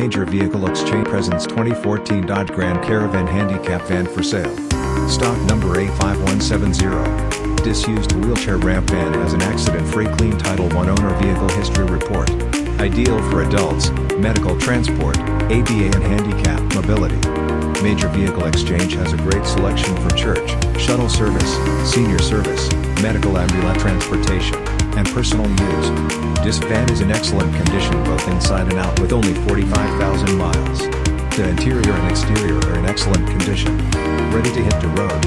Major Vehicle Exchange presents 2014 Dodge Grand Caravan Handicap Van for sale. Stock number A5170. Disused wheelchair ramp van has an accident-free clean Title I owner vehicle history report. Ideal for adults, medical transport, ADA and handicap mobility. Major Vehicle Exchange has a great selection for church, shuttle service, senior service, medical ambulance transportation, and personal use. This van is in excellent condition both inside and out with only 45,000 miles. The interior and exterior are in excellent condition. Ready to hit the road.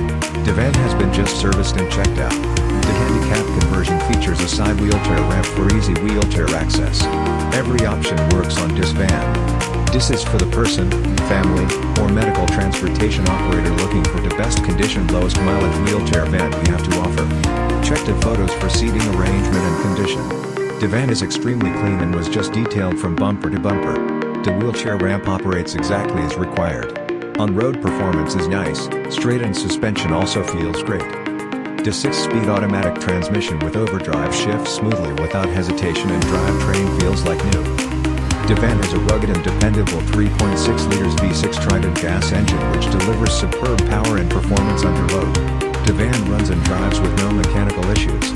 The van has been just serviced and checked out. The handicap conversion features a side wheelchair ramp for easy wheelchair access. Every option works on this van. This is for the person, family, or medical transportation operator looking for the best condition lowest mileage wheelchair van we have to offer. Check the photos for seating arrangement and condition. The van is extremely clean and was just detailed from bumper to bumper. The wheelchair ramp operates exactly as required. On-road performance is nice, straight and suspension also feels great. The 6-speed automatic transmission with overdrive shifts smoothly without hesitation and drivetrain feels like new. Devan has a rugged and dependable 3.6 liters V6 Trident gas engine which delivers superb power and performance under load. Devan runs and drives with no mechanical issues.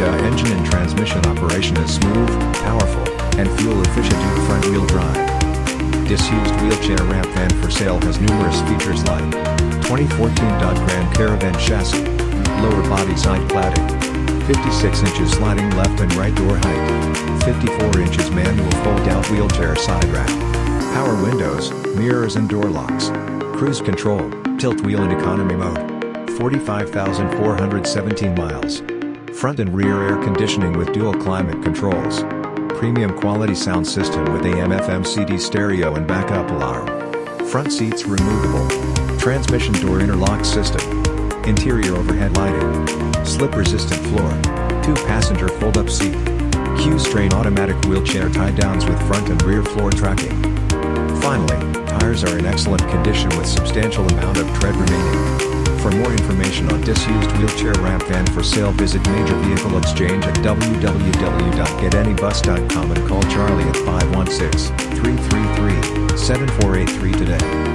The engine and transmission operation is smooth, powerful, and fuel efficient due to front-wheel drive. Disused wheelchair ramp van for sale has numerous features like 2014 Dodge Grand Caravan chassis, lower body side cladding, 56 inches sliding left and right door height, 54 inches manual fold-out wheelchair side rack, power windows, mirrors and door locks, cruise control, tilt wheel and economy mode, 45,417 miles, front and rear air conditioning with dual climate controls, premium quality sound system with AM FM CD stereo and backup alarm, front seats removable, transmission door interlock system, interior overhead lighting, slip-resistant floor, two-passenger fold-up seat, Q'Straint automatic wheelchair tie-downs with front and rear floor tracking. Finally, tires are in excellent condition with substantial amount of tread remaining. For more information on disused wheelchair ramp van for sale visit Major Vehicle Exchange at www.getanybus.com and call Charlie at 516-333-7483 today.